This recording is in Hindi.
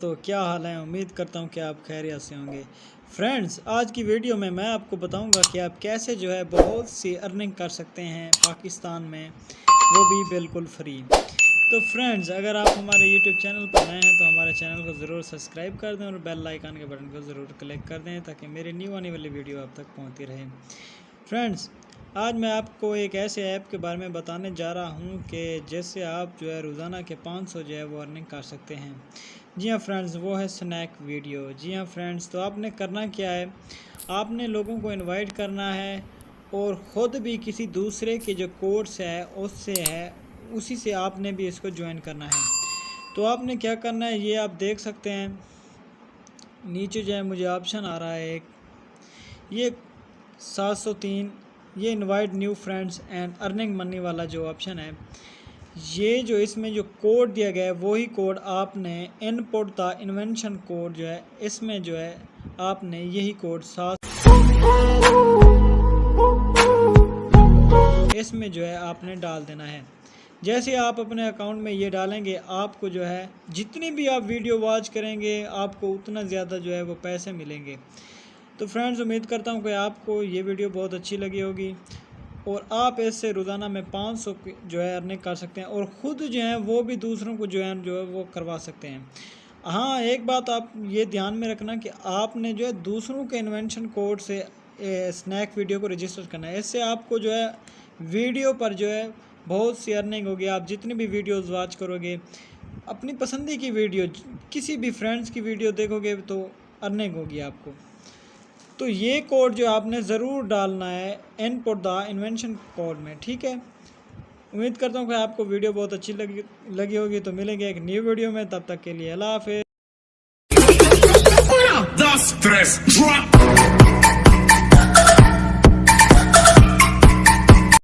दोस्तों, क्या हाल है? उम्मीद करता हूँ कि आप खैरियत से होंगे। फ्रेंड्स, आज की वीडियो में मैं आपको बताऊँगा कि आप कैसे जो है बहुत सी अर्निंग कर सकते हैं पाकिस्तान में। वो भी बिल्कुल फ्री। तो फ्रेंड्स, अगर आप हमारे यूट्यूब चैनल पर नए हैं तो हमारे चैनल को ज़रूर सब्सक्राइब कर दें और बेल आइकान के बटन को ज़रूर क्लिक कर दें ताकि मेरी न्यू आने वाली वीडियो आप तक पहुँचती रहे। फ्रेंड्स आज मैं आपको एक ऐसे ऐप के बारे में बताने जा रहा हूँ कि जिससे आप जो है रोज़ाना के 500 जो है वो अर्निंग कर सकते हैं। जी हाँ फ्रेंड्स, वो है स्नैक वीडियो। जी हाँ फ्रेंड्स तो आपने करना क्या है? आपने लोगों को इनवाइट करना है और ख़ुद भी किसी दूसरे के जो कोर्स है, उससे है, उसी से आपने भी इसको ज्वाइन करना है। तो आपने क्या करना है, ये आप देख सकते हैं। नीचे जो है मुझे ऑप्शन आ रहा है एक। ये 703 ये invite new friends and earning money वाला जो ऑप्शन है, ये जो इसमें जो कोड दिया गया है, वही कोड आपने इनपुट था इन्वेंशन कोड जो है, इसमें जो है, आपने यही कोड सात इसमें जो है, आपने डाल देना है। जैसे आप अपने अकाउंट में ये डालेंगे, आपको जो है, जितनी भी आप वीडियो वॉच करेंगे, आपको उतना ज़्यादा जो है, वो पैसे मिलेंगे। तो फ्रेंड्स उम्मीद करता हूँ कि आपको ये वीडियो बहुत अच्छी लगी होगी। और आप इससे रोज़ाना में 500 जो है अर्निंग कर सकते हैं और ख़ुद जो है वो भी दूसरों को जो है जो है वो करवा सकते हैं। हाँ एक बात आप ये ध्यान में रखना कि आपने जो है दूसरों के इन्वेंशन कोड से स्नैक वीडियो को रजिस्टर करना है। इससे आपको जो है वीडियो पर जो है बहुत सी अर्निंग होगी। आप जितनी भी वीडियोज़ वॉच करोगे, अपनी पसंदी की वीडियो किसी भी फ्रेंड्स की वीडियो देखोगे तो अर्निंग होगी आपको। तो ये कोड जो आपने ज़रूर डालना है and put the invention code में, ठीक है? उम्मीद करता हूँ कि आपको वीडियो बहुत अच्छी लगी लगी होगी तो मिलेंगे एक न्यू वीडियो में, तब तक के लिए अल्लाह हाफिज़।